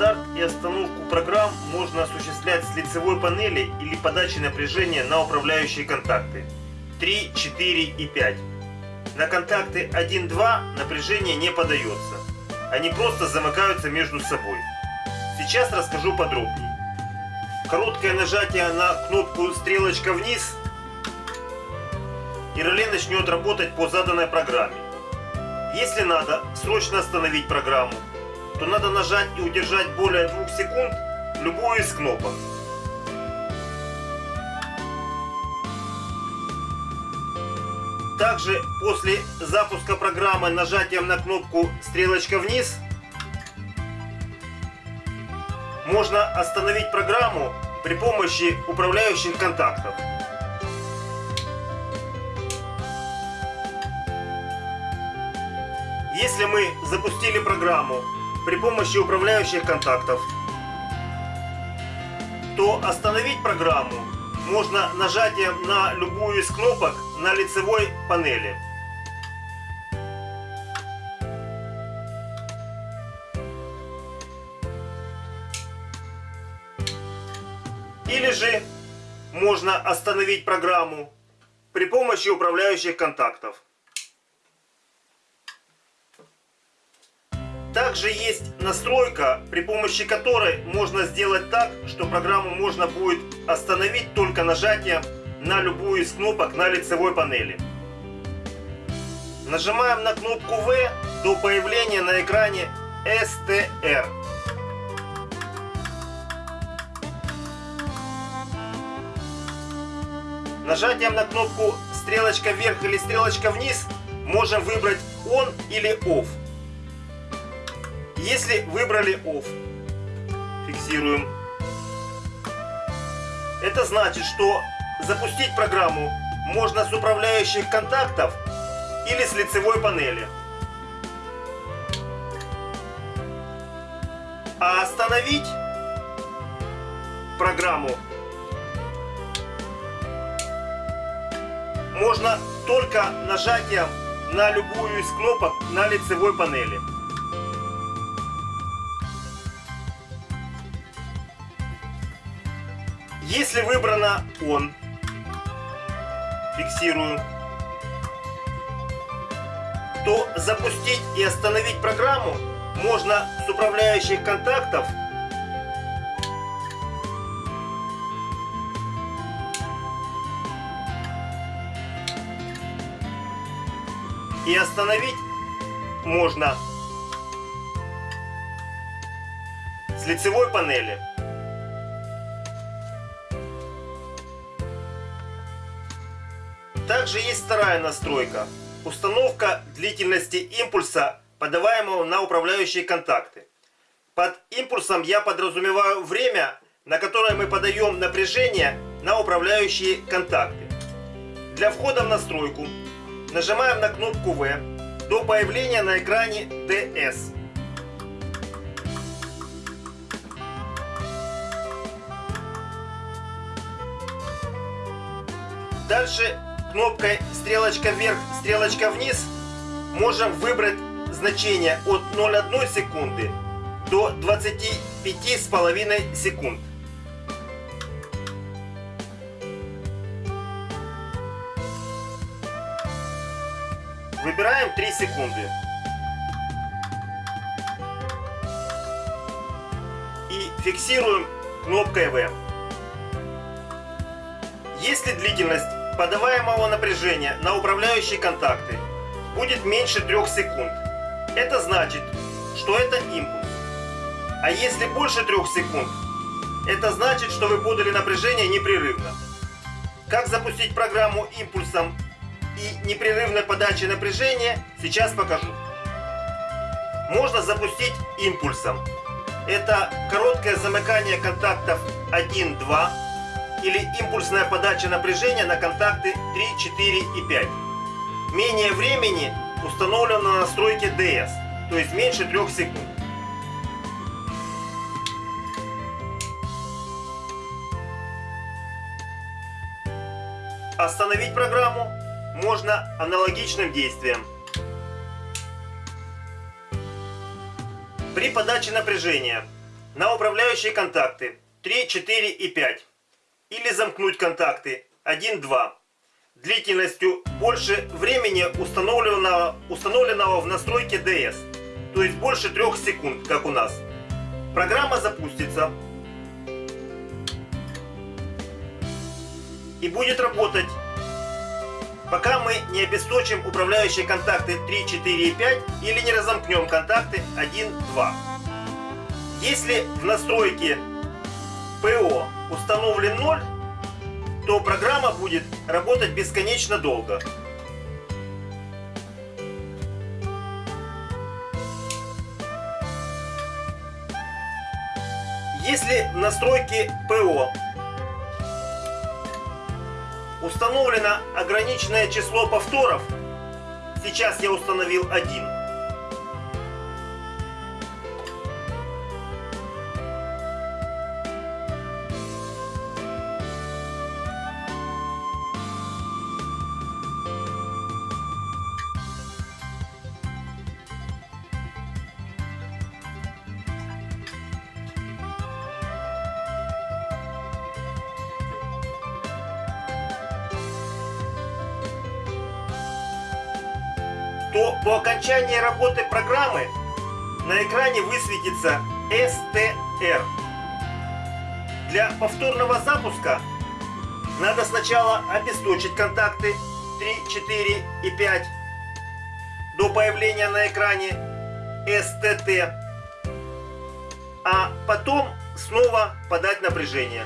Старт и остановку программ можно осуществлять с лицевой панели или подачи напряжения на управляющие контакты 3, 4 и 5. На контакты 1-2 напряжение не подается. Они просто замыкаются между собой. Сейчас расскажу подробнее. Короткое нажатие на кнопку стрелочка вниз и реле начнет работать по заданной программе. Если надо срочно остановить программу, то надо нажать и удержать более 2 секунд любую из кнопок. Также после запуска программы нажатием на кнопку стрелочка вниз можно остановить программу при помощи управляющих контактов. Если мы запустили программу при помощи управляющих контактов, то остановить программу можно нажатием на любую из кнопок на лицевой панели. Или же можно остановить программу при помощи управляющих контактов. Также есть настройка, при помощи которой можно сделать так, что программу можно будет остановить только нажатием на любую из кнопок на лицевой панели. Нажимаем на кнопку V до появления на экране STR. Нажатием на кнопку стрелочка вверх или стрелочка вниз можем выбрать ON или OFF. Если выбрали OFF, фиксируем. Это значит, что запустить программу можно с управляющих контактов или с лицевой панели. А остановить программу можно только нажатием на любую из кнопок на лицевой панели. Если выбрано он, фиксирую, то запустить и остановить программу можно с управляющих контактов и остановить можно с лицевой панели. Также есть вторая настройка. Установка длительности импульса, подаваемого на управляющие контакты. Под импульсом я подразумеваю время, на которое мы подаем напряжение на управляющие контакты. Для входа в настройку нажимаем на кнопку V до появления на экране DS. Дальше кнопкой стрелочка вверх, стрелочка вниз можем выбрать значение от 0,1 секунды до 25,5 секунд. Выбираем 3 секунды. И фиксируем кнопкой V. Если длительность подаваемого напряжения на управляющие контакты будет меньше 3 секунд. Это значит, что это импульс. А если больше 3 секунд, это значит, что вы подали напряжение непрерывно. Как запустить программу импульсом и непрерывной подачей напряжения, сейчас покажу. Можно запустить импульсом. Это короткое замыкание контактов 1-2 или импульсная подача напряжения на контакты 3, 4 и 5. Менее времени установлено на настройке DS, то есть меньше 3 секунд. Остановить программу можно аналогичным действием. При подаче напряжения на управляющие контакты 3, 4 и 5. Или замкнуть контакты. 1, 2 длительностью больше времени установленного, установленного в настройке DS, то есть больше 3 секунд, как у нас. Программа запустится. И будет работать, пока мы не обесточим управляющие контакты 3, 4 и 5 или не разомкнем контакты 1, 2. Если в настройке ПО установлен 0, то программа будет работать бесконечно долго. Если в настройке ПО установлено ограниченное число повторов, сейчас я установил один, то по окончании работы программы на экране высветится STR. Для повторного запуска надо сначала обесточить контакты 3, 4 и 5 до появления на экране STT, а потом снова подать напряжение.